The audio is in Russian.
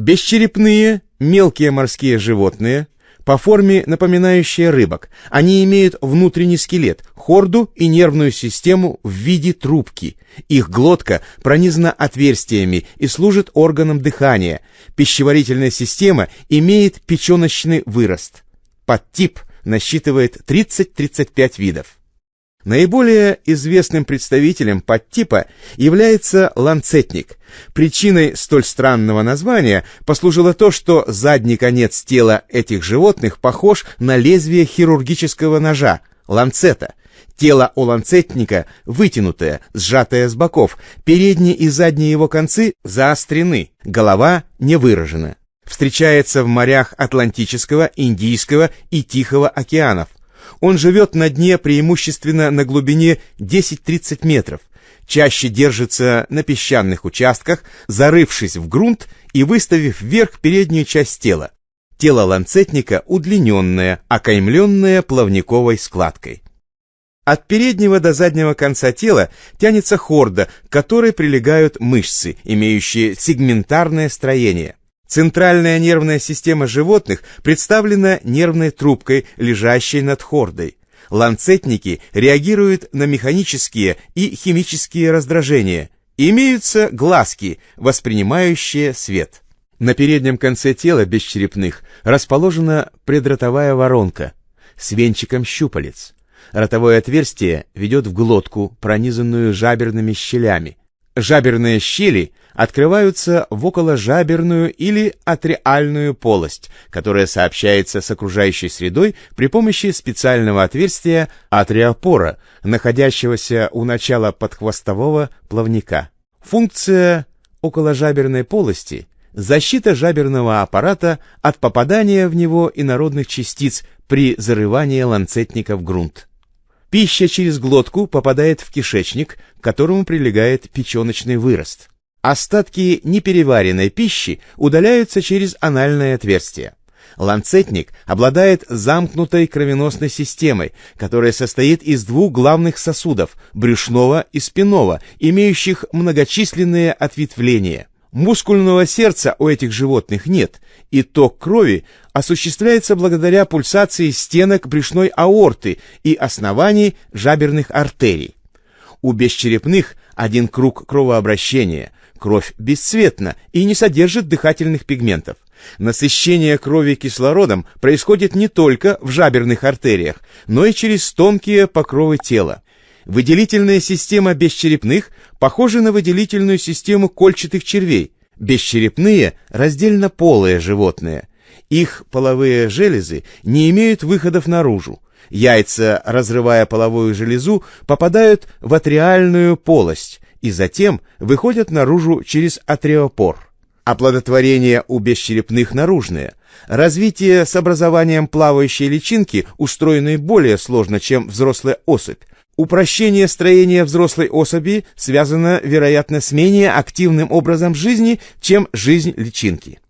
Бесчерепные, мелкие морские животные, по форме напоминающие рыбок. Они имеют внутренний скелет, хорду и нервную систему в виде трубки. Их глотка пронизана отверстиями и служит органом дыхания. Пищеварительная система имеет печеночный вырост. Подтип насчитывает 30-35 видов. Наиболее известным представителем подтипа является ланцетник. Причиной столь странного названия послужило то, что задний конец тела этих животных похож на лезвие хирургического ножа, ланцета. Тело у ланцетника вытянутое, сжатое с боков, передние и задние его концы заострены, голова не выражена. Встречается в морях Атлантического, Индийского и Тихого океанов. Он живет на дне преимущественно на глубине 10-30 метров, чаще держится на песчаных участках, зарывшись в грунт и выставив вверх переднюю часть тела. Тело ланцетника удлиненное, окаймленное плавниковой складкой. От переднего до заднего конца тела тянется хорда, к которой прилегают мышцы, имеющие сегментарное строение. Центральная нервная система животных представлена нервной трубкой, лежащей над хордой. Ланцетники реагируют на механические и химические раздражения. Имеются глазки, воспринимающие свет. На переднем конце тела бесчерепных расположена предротовая воронка с венчиком щупалец. Ротовое отверстие ведет в глотку, пронизанную жаберными щелями. Жаберные щели открываются в околожаберную или атриальную полость, которая сообщается с окружающей средой при помощи специального отверстия атриопора, находящегося у начала подхвостового плавника. Функция околожаберной полости – защита жаберного аппарата от попадания в него инородных частиц при зарывании ланцетника в грунт. Пища через глотку попадает в кишечник, к которому прилегает печеночный вырост. Остатки непереваренной пищи удаляются через анальное отверстие. Ланцетник обладает замкнутой кровеносной системой, которая состоит из двух главных сосудов – брюшного и спинного, имеющих многочисленные ответвления. Мускульного сердца у этих животных нет, и ток крови осуществляется благодаря пульсации стенок брюшной аорты и оснований жаберных артерий. У бесчерепных один круг кровообращения, кровь бесцветна и не содержит дыхательных пигментов. Насыщение крови кислородом происходит не только в жаберных артериях, но и через тонкие покровы тела. Выделительная система бесчерепных похожа на выделительную систему кольчатых червей. Бесчерепные – раздельно полые животные. Их половые железы не имеют выходов наружу. Яйца, разрывая половую железу, попадают в атриальную полость и затем выходят наружу через атриопор. Оплодотворение у бесчерепных наружное. Развитие с образованием плавающей личинки устроено более сложно, чем взрослая особь, Упрощение строения взрослой особи связано, вероятно, с менее активным образом жизни, чем жизнь личинки.